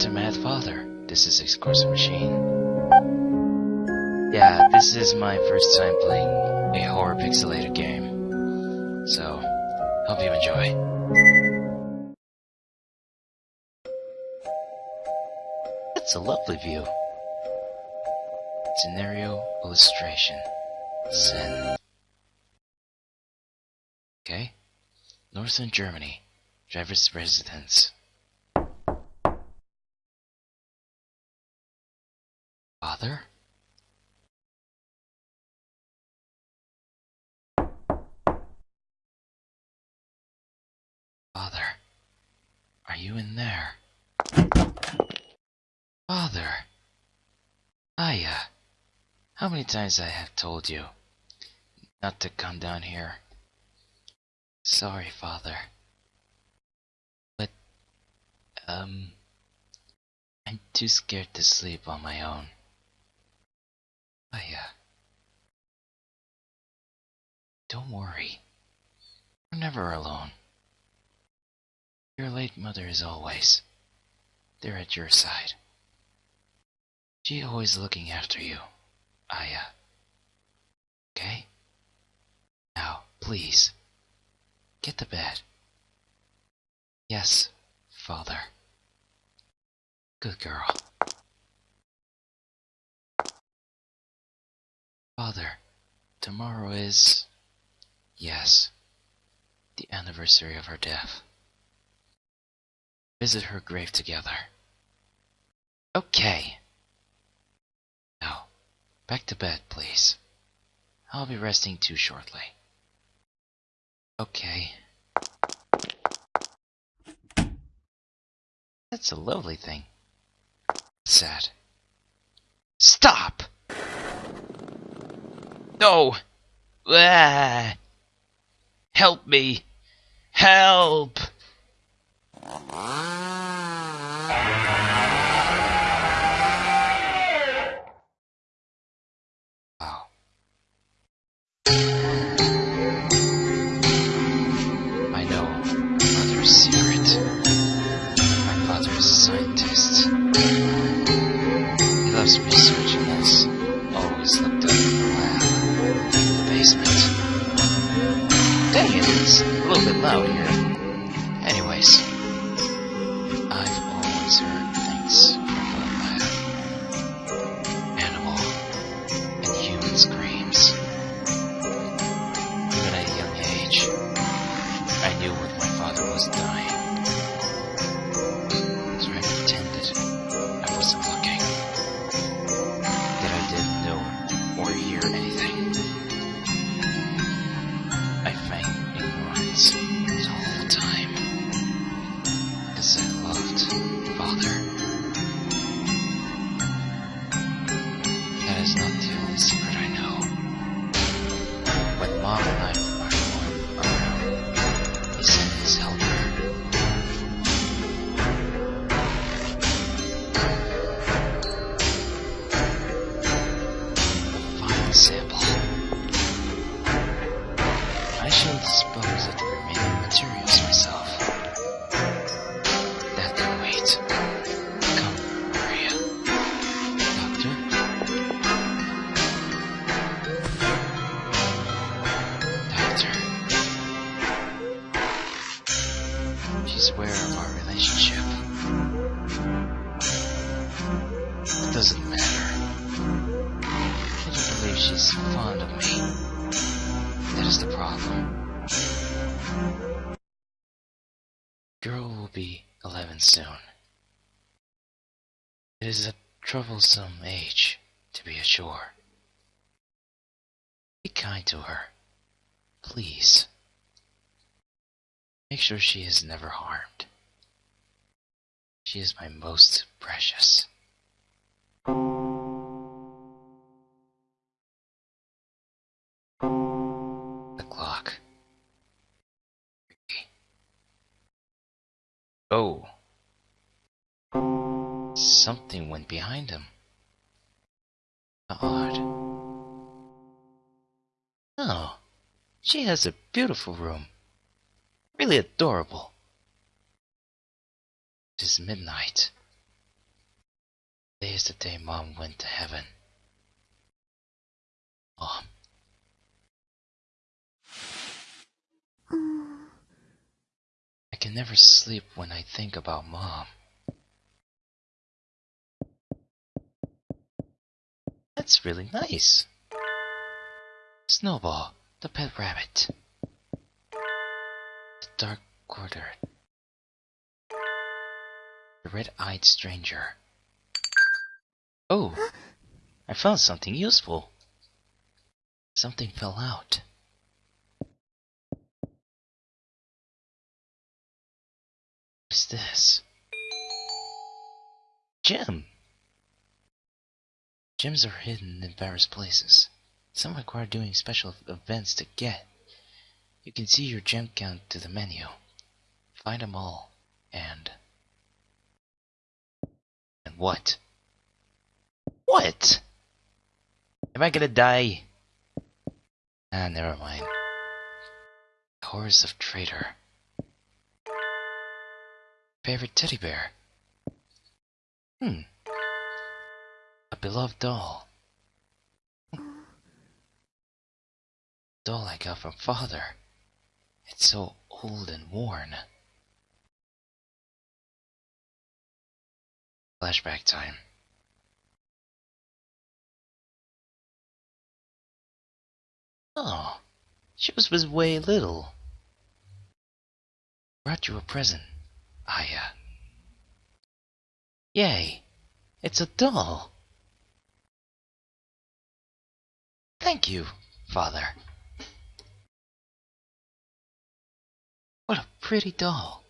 to Mad Father. This is Excorsa Machine. Yeah, this is my first time playing a horror pixelated game. So, hope you enjoy. That's a lovely view. Scenario illustration. Sen. Okay. Northern Germany. Drevis residence. Father? Father, are you in there? Father! Aya! How many times I have told you not to come down here? Sorry, Father. But, um, I'm too scared to sleep on my own. Aya. Uh, don't worry. You're never alone. Your late mother is always there at your side. She always looking after you, Aya. Uh, okay? Now, please, get to bed. Yes, father. Good girl. Father, tomorrow is. Yes, the anniversary of her death. Visit her grave together. Okay. Now, back to bed, please. I'll be resting too shortly. Okay. That's a lovely thing. Sad. Stop! No! Ah! Help me! Help! Loud here. Is a troublesome age to be sure. Be kind to her. Please. Make sure she is never harmed. She is my most precious. The clock. Oh. Something went behind him. Odd. Oh. She has a beautiful room. Really adorable. It is midnight. Today is the day Mom went to heaven. Mom. Mm. I can never sleep when I think about Mom. That's really nice. Snowball, the pet rabbit. The dark quarter. The red-eyed stranger. Oh, I found something useful. Something fell out. What's this? Gem! Gems are hidden in various places. Some require doing special events to get. You can see your gem count to the menu. Find them all, and... And what? What? Am I gonna die? Ah, never mind. Horse of Traitor. Favorite teddy bear? Hmm. Beloved doll. Doll I got from father. It's so old and worn. Flashback time. Oh, she was, was way little. Brought you a present, Aya. Uh, Yay, it's a doll. Thank you, father. What a pretty doll.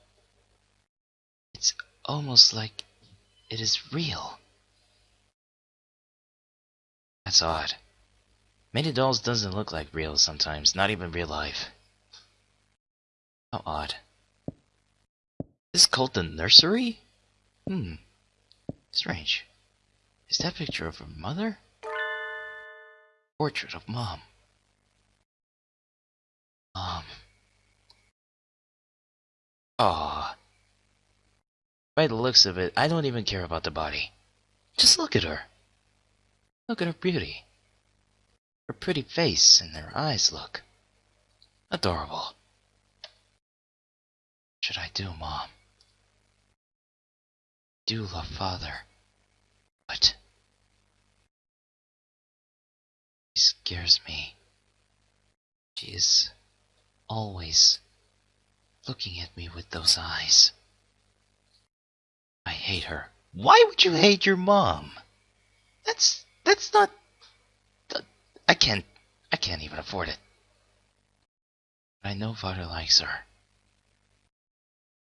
It's almost like it is real. That's odd. Many dolls doesn't look like real sometimes, not even real life. How odd. Is this called the nursery? Hmm. Strange. Is that picture of her mother? Portrait of mom. Mom. Ah. By the looks of it, I don't even care about the body. Just look at her. Look at her beauty. Her pretty face and her eyes look adorable. What should I do, Mom? I do love Father, but scares me. She is always looking at me with those eyes. I hate her. Why would you hate your mom? That's that's not I can't I can't even afford it. I know father likes her.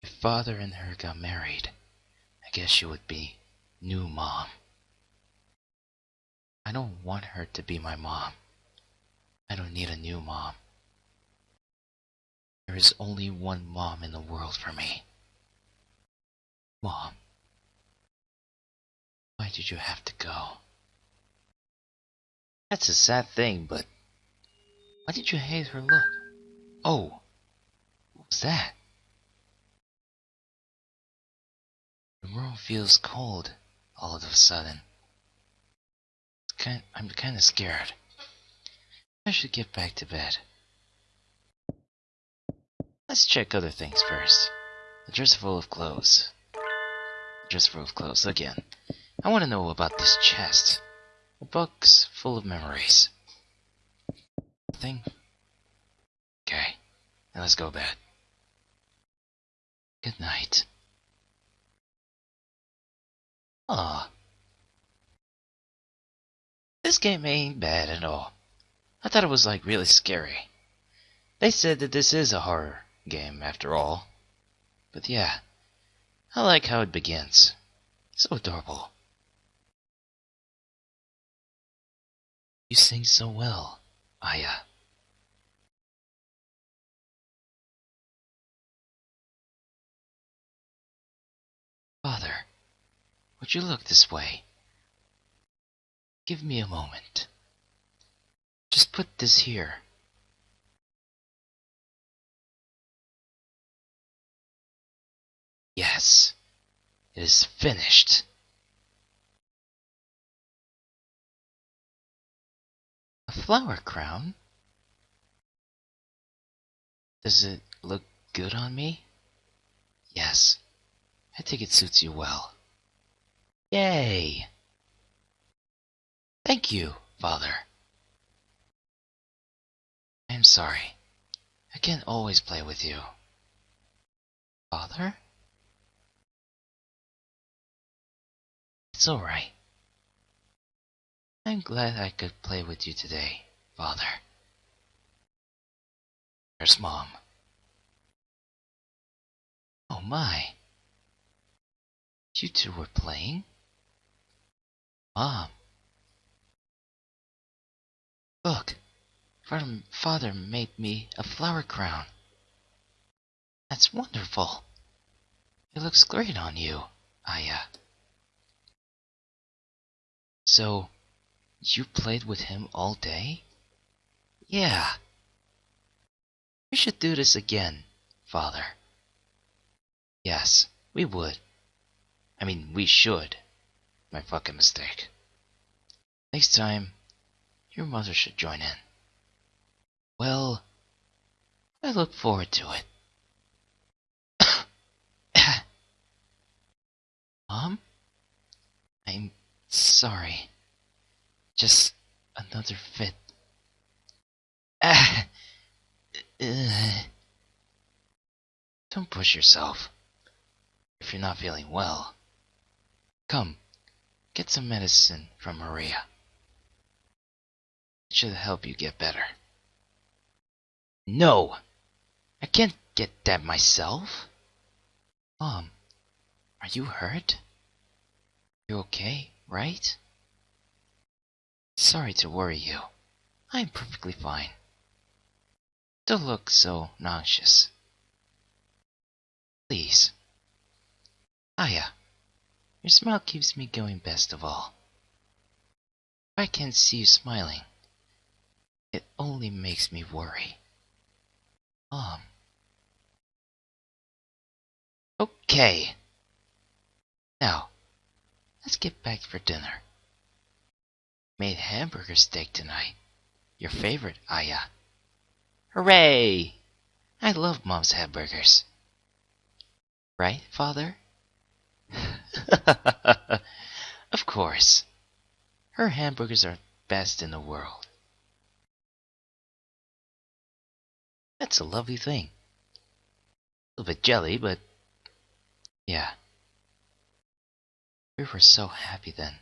If father and her got married, I guess she would be new mom. I don't want her to be my mom. I don't need a new mom. There is only one mom in the world for me. Mom. Why did you have to go? That's a sad thing, but why did you hate her look? Oh, what was that? The room feels cold all of a sudden. Kind, I'm kind of scared. I should get back to bed. Let's check other things first. A dresser full of clothes. Dresser full of clothes again. I want to know about this chest. A box full of memories. Thing. Okay, now let's go to bed. Good night. Ah. This game ain't bad at all. I thought it was like really scary. They said that this is a horror game after all. But yeah, I like how it begins. So adorable. You sing so well, Aya. Father, would you look this way? Give me a moment. Just put this here. Yes, it is finished. A flower crown? Does it look good on me? Yes, I think it suits you well. Yay! Thank you, Father. I'm sorry. I can't always play with you. Father? It's alright. I'm glad I could play with you today, Father. There's Mom. Oh my. You two were playing? Mom. Look. Father, made me a flower crown. That's wonderful. It looks great on you, Aya. So, you played with him all day? Yeah. We should do this again, Father. Yes, we would. I mean, we should. My fucking mistake. Next time, your mother should join in. Well, I look forward to it. Mom? I'm sorry. Just another fit. Don't push yourself. If you're not feeling well. Come, get some medicine from Maria. It should help you get better. No! I can't get that myself. Mom, are you hurt? You're okay, right? Sorry to worry you. I'm perfectly fine. Don't look so nauseous. Please. Aya, your smile keeps me going best of all. If I can't see you smiling, it only makes me worry. Mom. Okay. Now, let's get back for dinner. Made hamburger steak tonight. Your favorite, Aya. Hooray! I love Mom's hamburgers. Right, Father? of course. Her hamburgers are best in the world. That's a lovely thing. A little bit jelly, but yeah. We were so happy then.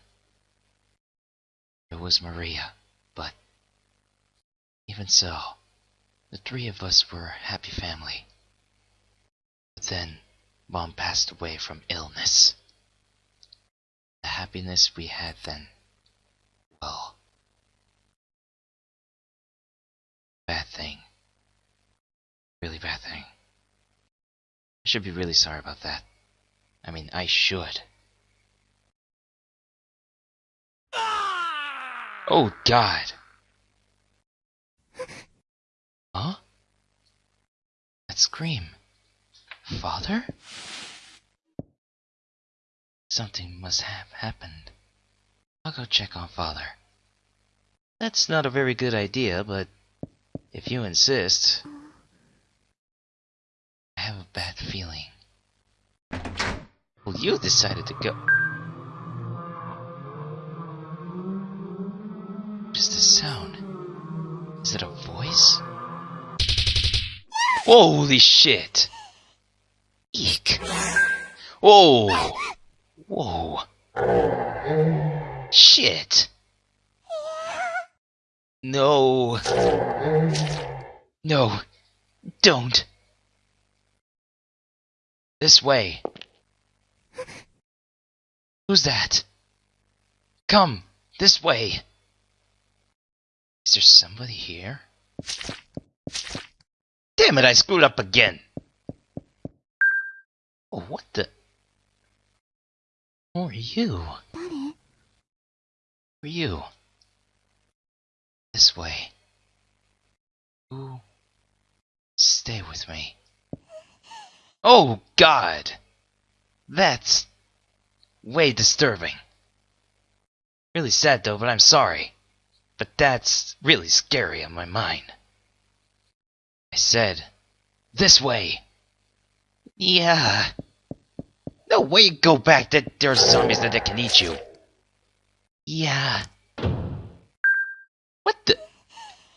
It was Maria, but even so, the three of us were a happy family. But then, Mom passed away from illness. The happiness we had then, well, bad thing. Really bad thing. I should be really sorry about that. I mean, I should. Oh, God. Huh? That scream. Father? Something must have happened. I'll go check on Father. That's not a very good idea, but if you insist have a bad feeling. Well, you decided to go. What is this sound? Is it a voice? Holy shit! Eek! Whoa! Whoa! Shit! No! No! Don't! This way. Who's that? Come, this way. Is there somebody here? Damn it, I screwed up again. Oh, what the? Who are you? Who are you? This way. Who? Stay with me. Oh, God! That's way disturbing. Really sad though, but I'm sorry. but that's really scary on my mind. I said, this way. Yeah. No way you go back. That there's zombies that, that can eat you. Yeah. What the?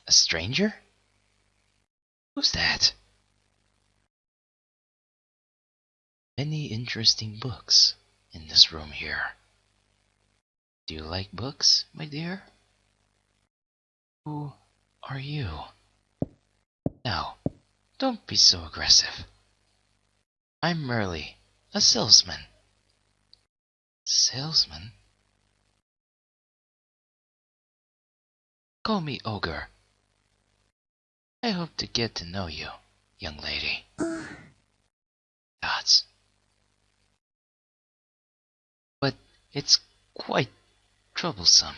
A stranger? Who's that? Many interesting books in this room here. Do you like books, my dear? Who are you? Now, don't be so aggressive. I'm merely a salesman. Salesman? Call me Ogre. I hope to get to know you, young lady. Gods. It's quite troublesome.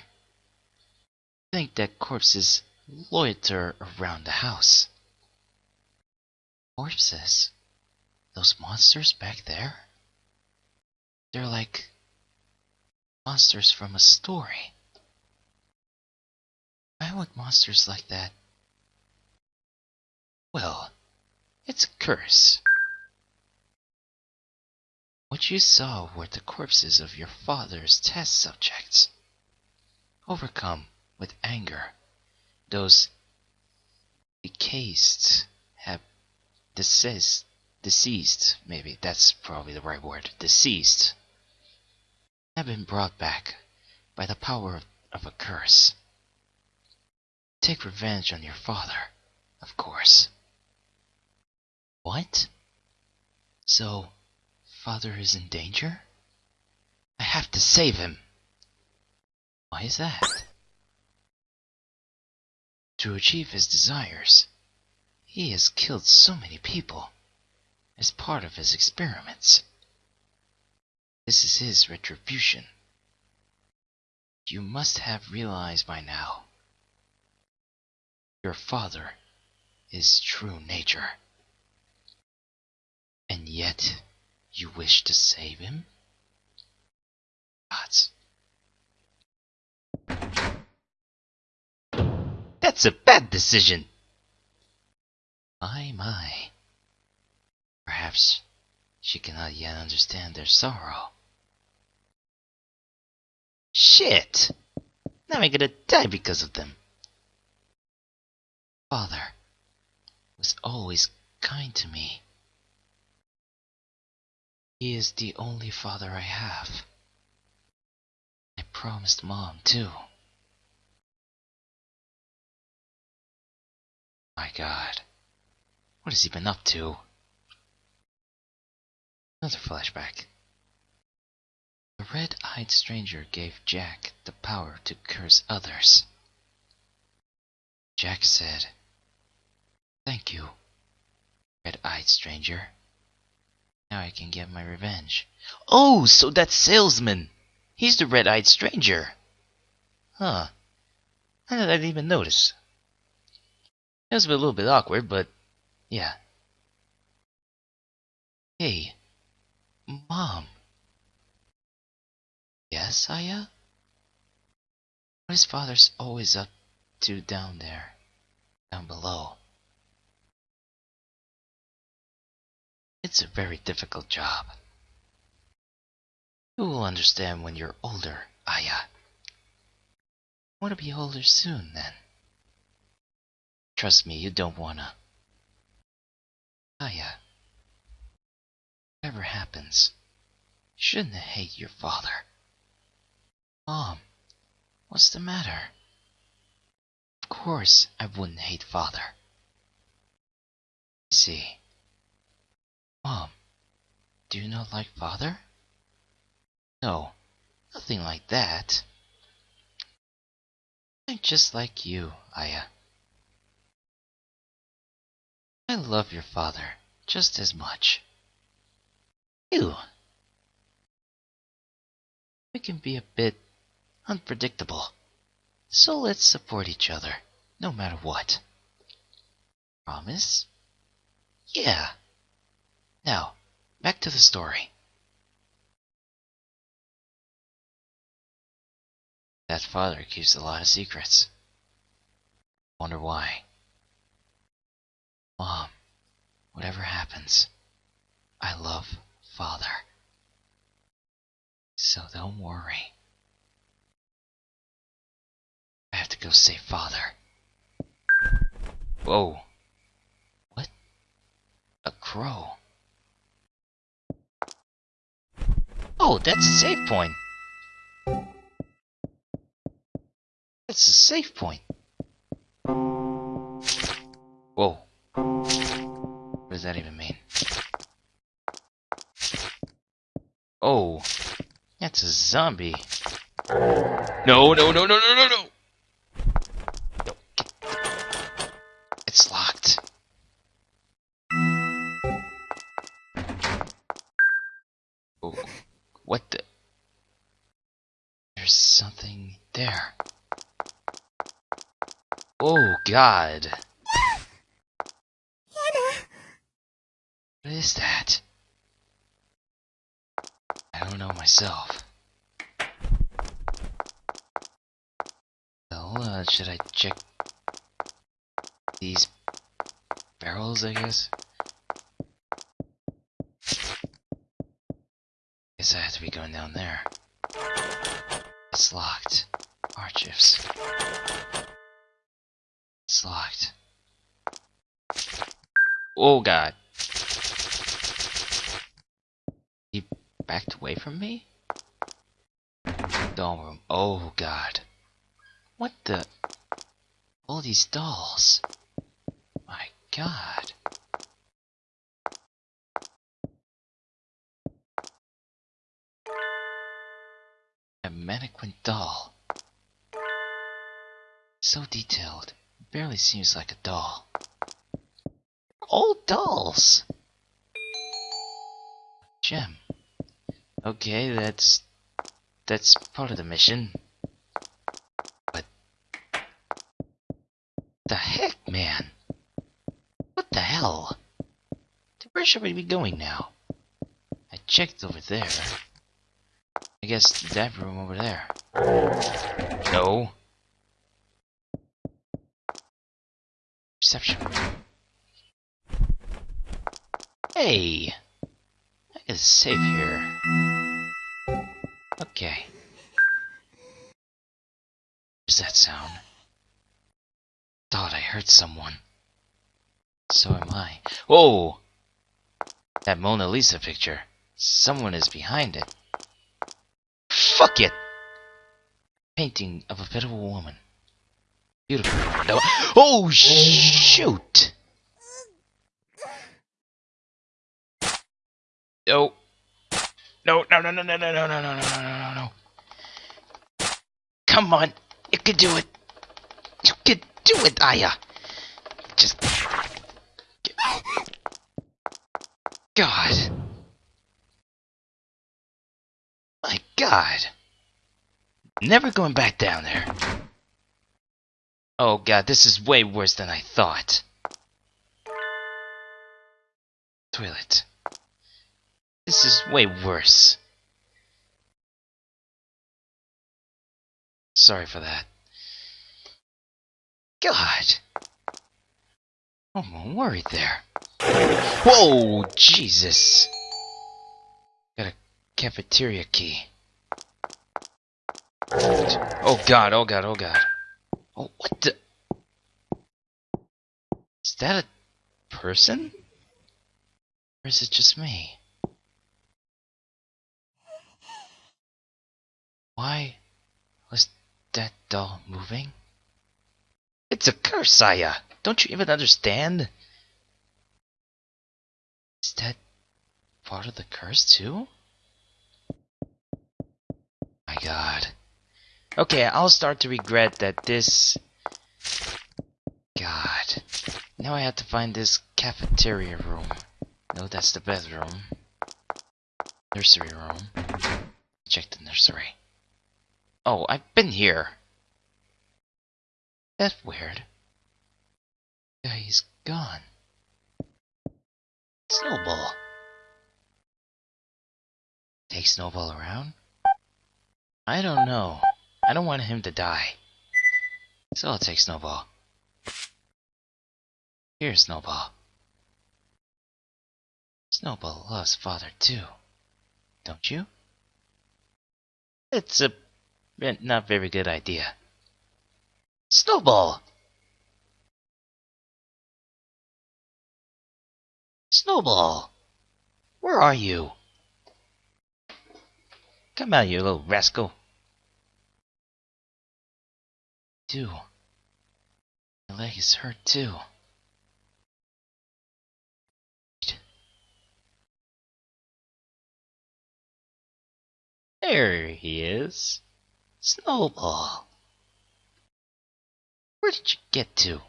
I Think that corpses loiter around the house. Corpses? Those monsters back there? They're like monsters from a story. Why would monsters like that? Well, it's a curse. What you saw were the corpses of your father's test subjects. Overcome with anger, those deceased have deceased, deceased, maybe that's probably the right word, deceased, have been brought back by the power of, of a curse. Take revenge on your father, of course. What? So, father is in danger? I have to save him. Why is that? To achieve his desires, he has killed so many people as part of his experiments. This is his retribution. You must have realized by now your father is true nature. And yet you wish to save him? Gods. That's a bad decision. My, my. Perhaps she cannot yet understand their sorrow. Shit! Now I'm gonna die because of them. Father was always kind to me. He is the only father I have. I promised Mom, too. My god. What has he been up to? Another flashback. The red-eyed stranger gave Jack the power to curse others. Jack said, Thank you, red-eyed stranger. Now I can get my revenge. Oh, so that salesman! He's the red-eyed stranger! Huh. I didn't even notice. It was a little bit awkward, but yeah. Hey, Mom. Yes, Aya? What is father's always up to down there? Down below? It's a very difficult job. You will understand when you're older, Aya. I want to be older soon, then. Trust me, you don't wanna. Aya. Whatever happens, you shouldn't hate your father. Mom, what's the matter? Of course I wouldn't hate father. See. Mom, do you not like father? No, nothing like that. I'm just like you, Aya. I love your father just as much. You. We can be a bit unpredictable, so let's support each other, no matter what. Promise? Yeah. Now, back to the story. That father keeps a lot of secrets. Wonder why. Mom, whatever happens, I love Father. So don't worry. I have to go save Father. Whoa. What? A crow. Oh, that's a save point. That's a save point. Whoa. What does that even mean? Oh. That's a zombie. No, no, no, no, no, no, no! No. God. What is that? I don't know myself. Well, uh, should I check these barrels, I guess? Guess I have to be going down there. Oh god. He backed away from me? Doll room. Oh god. What the? All these dolls. My god. A mannequin doll. So detailed. Barely seems like a doll. Old dolls! Gem. Okay, that's... That's part of the mission. But... The heck, man? What the hell? Where should we be going now? I checked over there. I guess that room over there. No. Reception. Hey! I can save here. Okay. What's that sound? Thought I heard someone. So am I. Whoa! That Mona Lisa picture. Someone is behind it. Fuck it! Painting of a pitiful woman. Beautiful. No. Oh, shoot! No. No, no, no, no, no, no, no, no, no, no, no, no, no. Come on. You can do it. You can do it, Aya. Just... God. My God. Never going back down there. Oh god, this is way worse than I thought. Toilet. This is way worse. Sorry for that. God. I'm worried there. Whoa, Jesus. Got a cafeteria key. Oh god, oh god, oh god. Oh, what the? Is that a person? Or is it just me? Why was that doll moving? It's a curse, Saya! Don't you even understand? Is that part of the curse too? My god. Okay, I'll start to regret that this... God. Now I have to find this cafeteria room. No, that's the bedroom. Nursery room. Check the nursery. Oh, I've been here. That's weird. Yeah, he's gone. Snowball. Take Snowball around? I don't know. I don't want him to die. So I'll take Snowball. Here, Snowball. Snowball loves father too, don't you? It's a Eh, not very good idea. Snowball! Snowball! Where are you? Come out, you little rascal. Do. My leg is hurt too. There he is. Snowball. Where did you get to?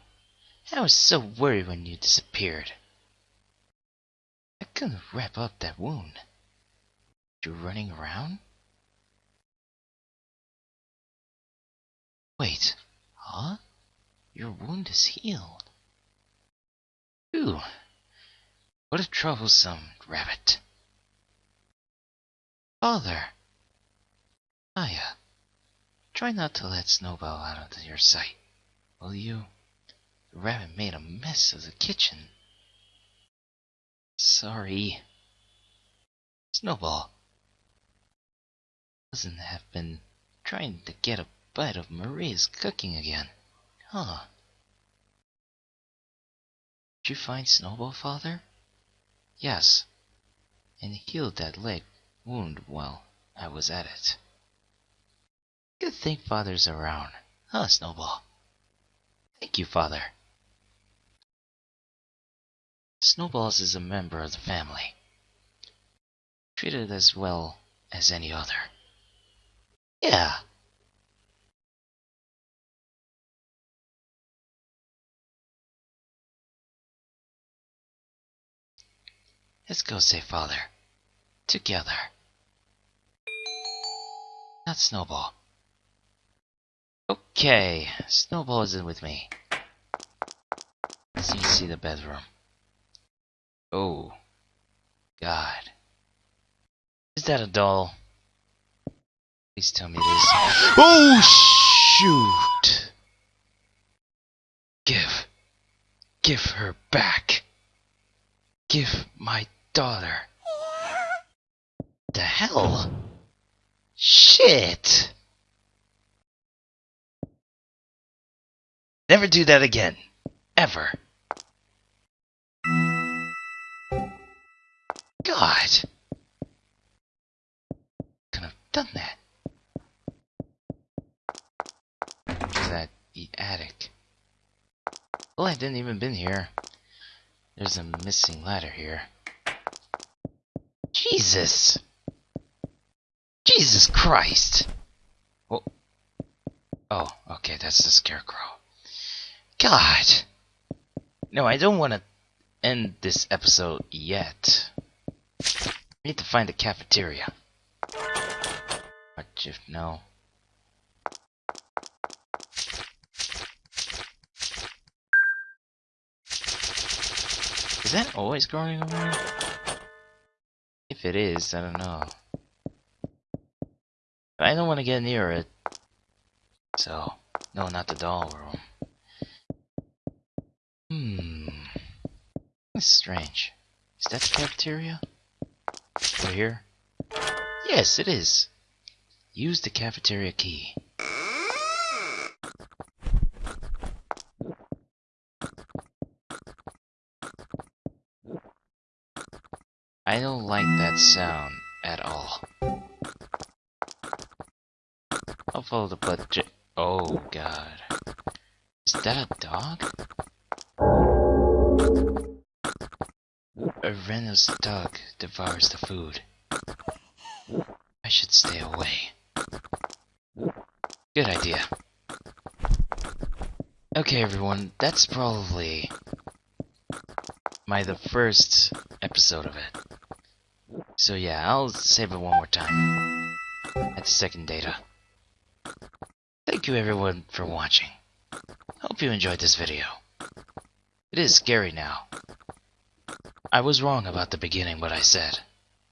I was so worried when you disappeared. I couldn't wrap up that wound. You running around? Wait, huh? Your wound is healed. Ooh, what a troublesome rabbit. Father! Aya, try not to let Snowball out of your sight, will you? The rabbit made a mess of the kitchen. Sorry. Snowball doesn't have been trying to get a bite of Maria's cooking again. Huh. Did you find Snowball, father? Yes. And healed that leg wound while I was at it. Good thing father's around. Huh, Snowball? Thank you, father. Snowballs is a member of the family. Treated as well as any other. Yeah. Let's go say father. Together. Not Snowball. Okay, Snowball is in with me. Let's see the bedroom. Oh. God. Is that a doll? Please tell me it is. Oh, shoot! Give. Give her back. Give my daughter. The hell? Shit! Never do that again. Ever. God. Could have done that. That the attic. Well, I didn't even been here. There's a missing ladder here. Jesus! Jesus Christ! Oh. Oh, okay, that's the scarecrow. God! No, I don't want to end this episode yet. I need to find the cafeteria. What if no? Is that always growing around? If it is, I don't know. I don't want to get near it. So, no, not the doll room. Hmm. That's strange. Is that the cafeteria? Over here? Yes, it is. Use the cafeteria key. I don't like that sound at all. I'll follow the budget. Oh god. Is that a dog? A Reynolds dog devours the food. I should stay away. Good idea. Okay everyone, that's probably my the first episode of it. So yeah, I'll save it one more time. At the second data. Thank you everyone for watching. Hope you enjoyed this video. It is scary now. I was wrong about the beginning what I said.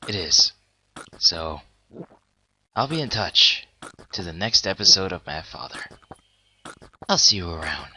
It is. So, I'll be in touch to the next episode of Mad Father. I'll see you around.